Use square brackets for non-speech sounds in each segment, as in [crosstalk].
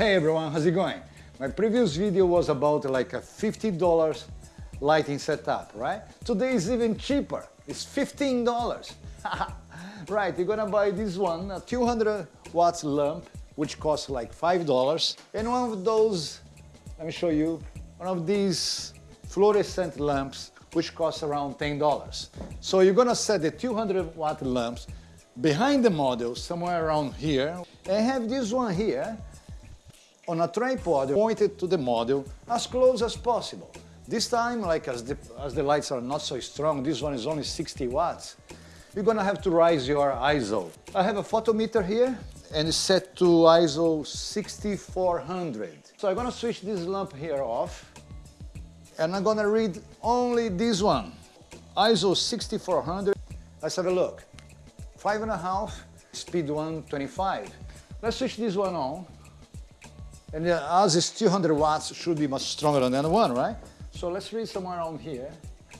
Hey everyone, how's it going? My previous video was about like a $50 lighting setup, right? Today is even cheaper, it's $15. [laughs] right, you're gonna buy this one, a 200 watts lamp, which costs like $5. And one of those, let me show you, one of these fluorescent lamps, which costs around $10. So you're gonna set the 200 watt lamps behind the model, somewhere around here, and have this one here on a tripod pointed to the model as close as possible. This time, like as the, as the lights are not so strong, this one is only 60 watts, you're gonna have to raise your ISO. I have a photometer here and it's set to ISO 6400. So I'm gonna switch this lamp here off and I'm gonna read only this one, ISO 6400. Let's have a look. Five and a half, speed 125. Let's switch this one on. And uh, as is 200 watts should be much stronger than the other one, right? So let's read somewhere around here.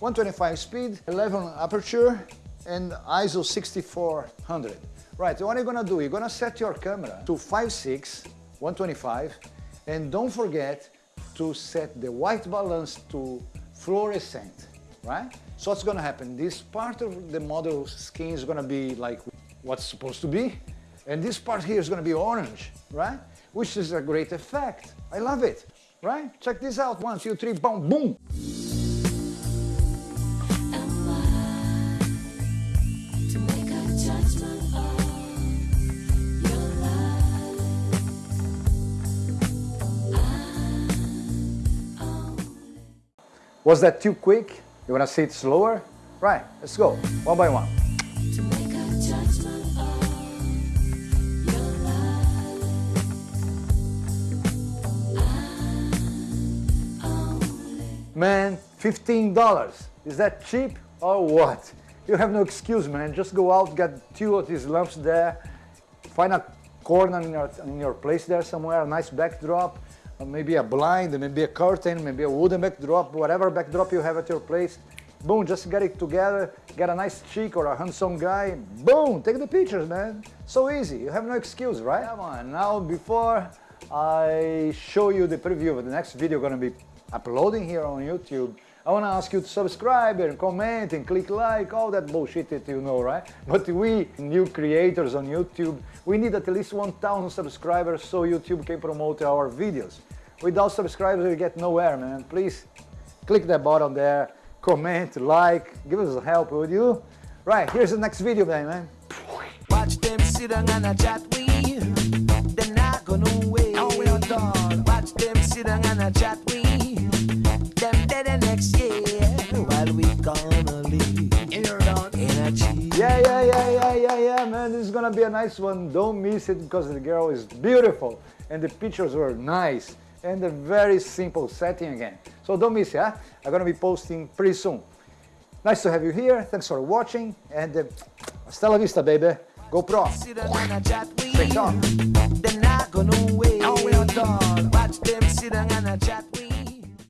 125 speed, 11 aperture, and ISO 6400. Right, what are you gonna do? You're gonna set your camera to 5.6, 125, and don't forget to set the white balance to fluorescent, right? So what's gonna happen? This part of the model skin is gonna be like what's supposed to be, and this part here is gonna be orange, right? Which is a great effect. I love it, right? Check this out, one, two, three, boom, boom. Was that too quick? You wanna see it slower? Right, let's go, one by one. Man, $15. Is that cheap or what? You have no excuse, man. Just go out, get two of these lamps there, find a corner in your, in your place there somewhere, a nice backdrop, uh, maybe a blind, maybe a curtain, maybe a wooden backdrop, whatever backdrop you have at your place. Boom, just get it together, get a nice chick or a handsome guy, boom, take the pictures, man. So easy, you have no excuse, right? Come on, now before I show you the preview of the next video gonna be uploading here on YouTube, I want to ask you to subscribe and comment and click like, all that bullshit that you know, right? [laughs] But we, new creators on YouTube, we need at least 1,000 subscribers so YouTube can promote our videos. Without subscribers, we get nowhere, man. Please click that button there, comment, like, give us help, would you? Right, here's the next video, man. Watch them sit down and chat with They're not gonna wait. Oh, we are done. Watch them sit down and chat Yeah, yeah, yeah, yeah, yeah, yeah, man. This is gonna be a nice one. Don't miss it because the girl is beautiful and the pictures were nice and a very simple setting again. So don't miss it, huh? I'm gonna be posting pretty soon. Nice to have you here, thanks for watching, and uh, hasta la vista, baby. Go pro.